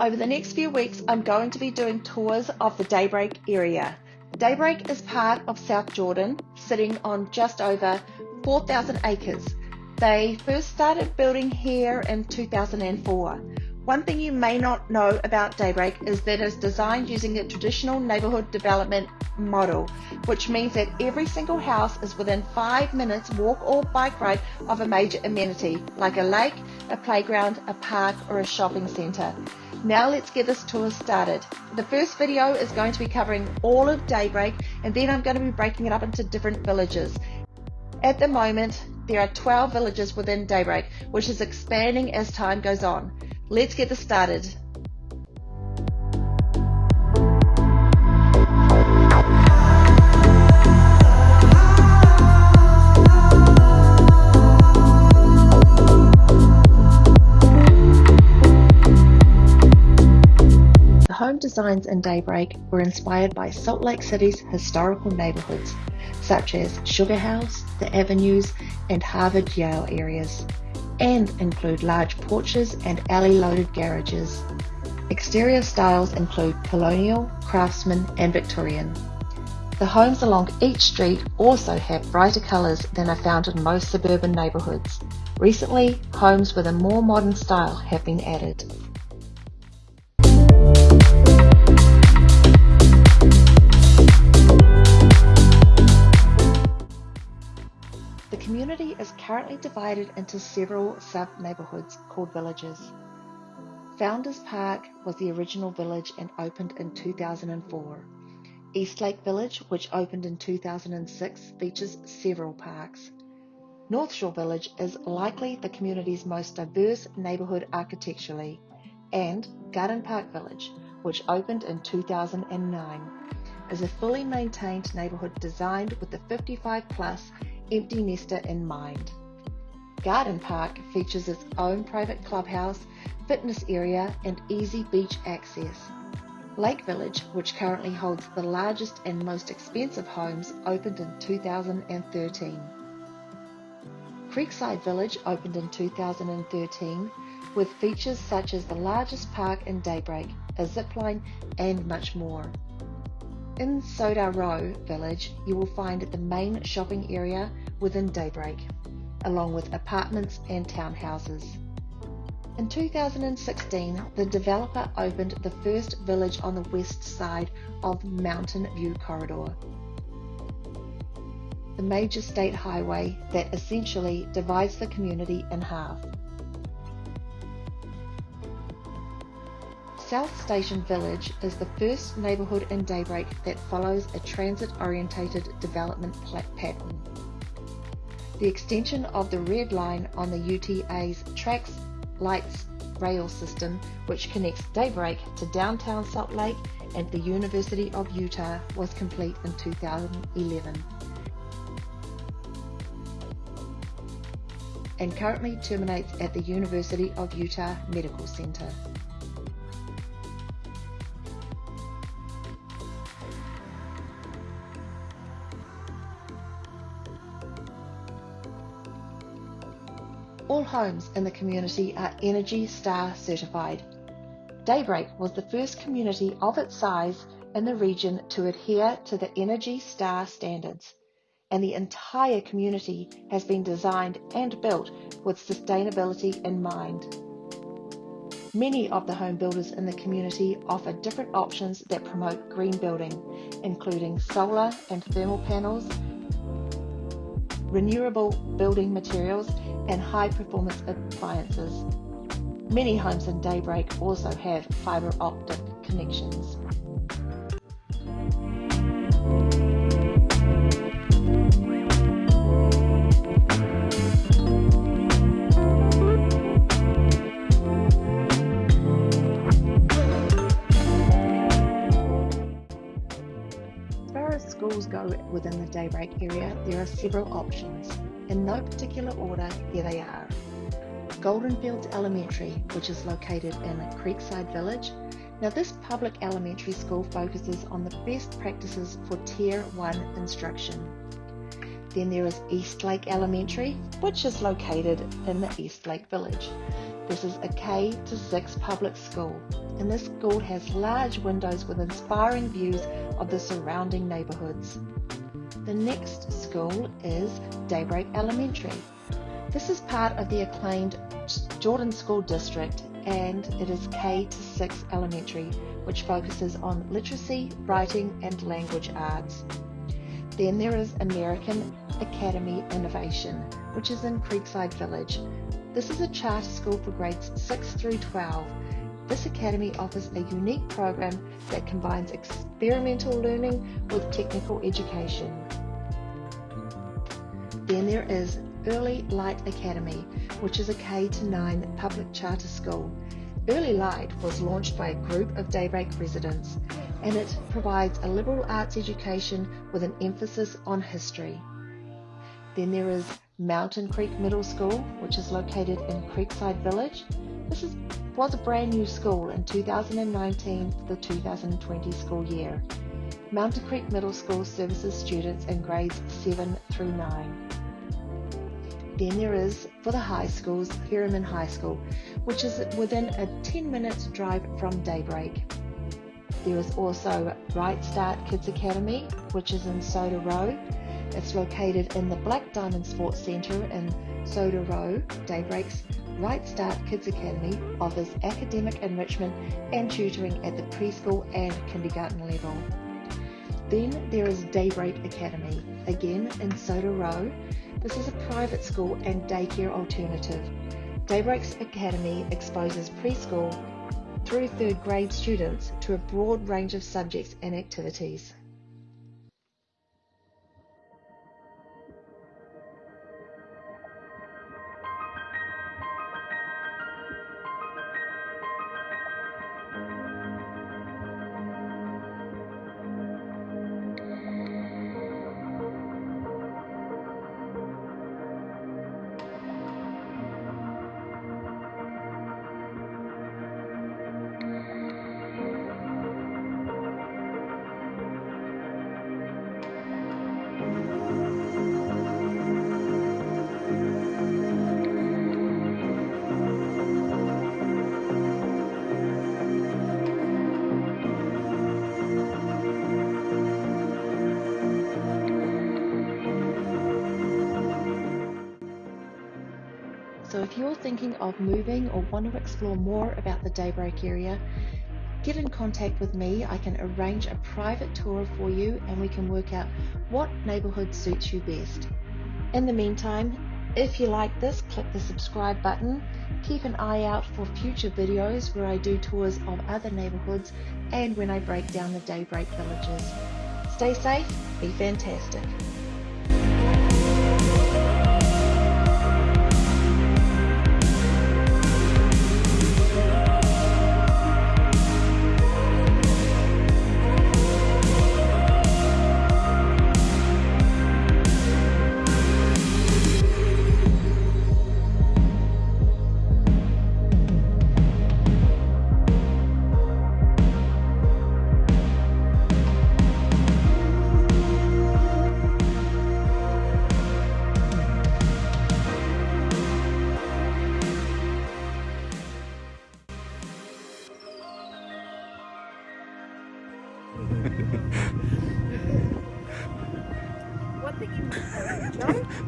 Over the next few weeks, I'm going to be doing tours of the Daybreak area. Daybreak is part of South Jordan, sitting on just over 4,000 acres. They first started building here in 2004. One thing you may not know about Daybreak is that it's designed using a traditional neighborhood development model, which means that every single house is within five minutes walk or bike ride of a major amenity, like a lake, a playground, a park, or a shopping center. Now let's get this tour started. The first video is going to be covering all of Daybreak, and then I'm going to be breaking it up into different villages. At the moment, there are 12 villages within Daybreak, which is expanding as time goes on. Let's get this started. The home designs in Daybreak were inspired by Salt Lake City's historical neighborhoods, such as Sugar House, the Avenues, and Harvard Yale areas and include large porches and alley-loaded garages. Exterior styles include colonial, craftsman and Victorian. The homes along each street also have brighter colours than are found in most suburban neighbourhoods. Recently, homes with a more modern style have been added. Community is currently divided into several sub-neighbourhoods called villages. Founders Park was the original village and opened in 2004. Eastlake Village, which opened in 2006, features several parks. North Shore Village is likely the community's most diverse neighbourhood architecturally, and Garden Park Village, which opened in 2009, is a fully maintained neighbourhood designed with the 55 plus empty nester in mind. Garden Park features its own private clubhouse, fitness area and easy beach access. Lake Village, which currently holds the largest and most expensive homes, opened in 2013. Creekside Village opened in 2013 with features such as the largest park in Daybreak, a zipline and much more. In Soda Row Village, you will find the main shopping area within Daybreak, along with apartments and townhouses. In 2016, the developer opened the first village on the west side of Mountain View Corridor, the major state highway that essentially divides the community in half. South Station Village is the first neighbourhood in Daybreak that follows a transit-orientated development pattern. The extension of the Red Line on the UTA's TRAX Lights rail system, which connects Daybreak to downtown Salt Lake and the University of Utah, was complete in 2011. and currently terminates at the University of Utah Medical Center. All homes in the community are Energy Star certified. Daybreak was the first community of its size in the region to adhere to the Energy Star standards, and the entire community has been designed and built with sustainability in mind. Many of the home builders in the community offer different options that promote green building, including solar and thermal panels, renewable building materials, and high performance appliances. Many homes in Daybreak also have fiber optic connections. Go within the Daybreak area, there are several options. In no particular order, here they are. Goldenfields Elementary, which is located in Creekside Village. Now this public elementary school focuses on the best practices for Tier 1 instruction. Then there is Eastlake Elementary, which is located in the Eastlake Village. This is a K to 6 public school, and this school has large windows with inspiring views of the surrounding neighbourhoods. The next school is Daybreak Elementary. This is part of the acclaimed Jordan School District and it is K to 6 elementary, which focuses on literacy, writing, and language arts. Then there is American Academy Innovation, which is in Creekside Village. This is a charter school for grades 6 through 12. This academy offers a unique program that combines experimental learning with technical education. Then there is Early Light Academy, which is a K to 9 public charter school. Early Light was launched by a group of Daybreak residents and it provides a liberal arts education with an emphasis on history. Then there is Mountain Creek Middle School, which is located in Creekside Village. This is, was a brand new school in 2019 for the 2020 school year. Mountain Creek Middle School services students in grades 7 through 9. Then there is, for the high schools, Herriman High School, which is within a 10 minute drive from Daybreak. There is also Right Start Kids Academy, which is in Soda Row. It's located in the Black Diamond Sports Centre in Soda Row. Daybreak's Right Start Kids Academy offers academic enrichment and tutoring at the preschool and kindergarten level. Then there is Daybreak Academy, again in Soda Row. This is a private school and daycare alternative. Daybreaks Academy exposes preschool through third grade students to a broad range of subjects and activities. If you're thinking of moving or want to explore more about the Daybreak area, get in contact with me. I can arrange a private tour for you and we can work out what neighbourhood suits you best. In the meantime, if you like this, click the subscribe button. Keep an eye out for future videos where I do tours of other neighbourhoods and when I break down the Daybreak villages. Stay safe, be fantastic.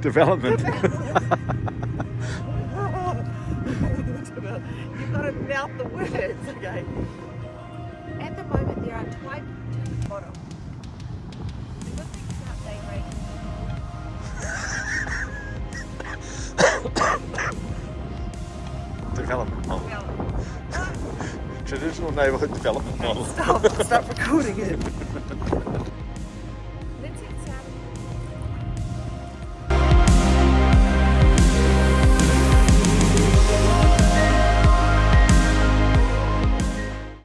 Development. You've got to mouth the words, okay? At the moment, there are 20 bottom. The good thing about daybreak development model. well, Traditional neighbourhood development model. stop, stop recording it.